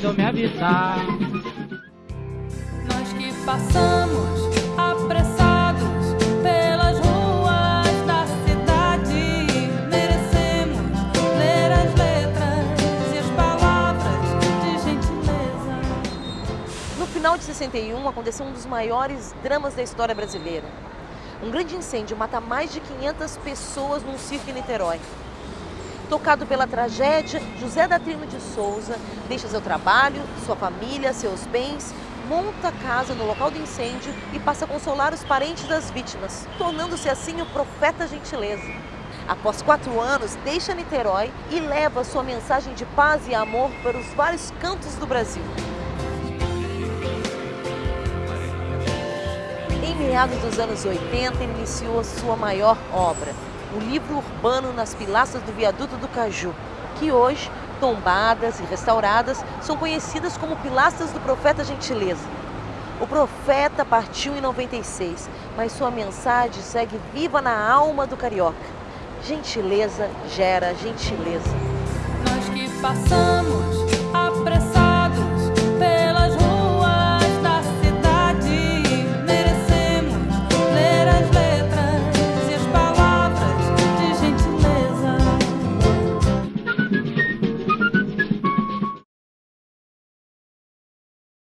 mandou me avisar. Nós que passamos apressados pelas ruas da cidade, merecemos ler as letras e as palavras de gentileza. No final de 61, aconteceu um dos maiores dramas da história brasileira. Um grande incêndio mata mais de 500 pessoas num circo em Niterói. Tocado pela tragédia, José da Trino de Souza deixa seu trabalho, sua família, seus bens, monta casa no local do incêndio e passa a consolar os parentes das vítimas, tornando-se assim o profeta gentileza. Após quatro anos, deixa Niterói e leva sua mensagem de paz e amor para os vários cantos do Brasil. Em meados dos anos 80, ele iniciou a sua maior obra, o livro urbano nas pilastras do viaduto do Caju, que hoje, tombadas e restauradas, são conhecidas como pilastras do profeta Gentileza. O profeta partiu em 96, mas sua mensagem segue viva na alma do carioca. Gentileza gera gentileza. Nós que passamos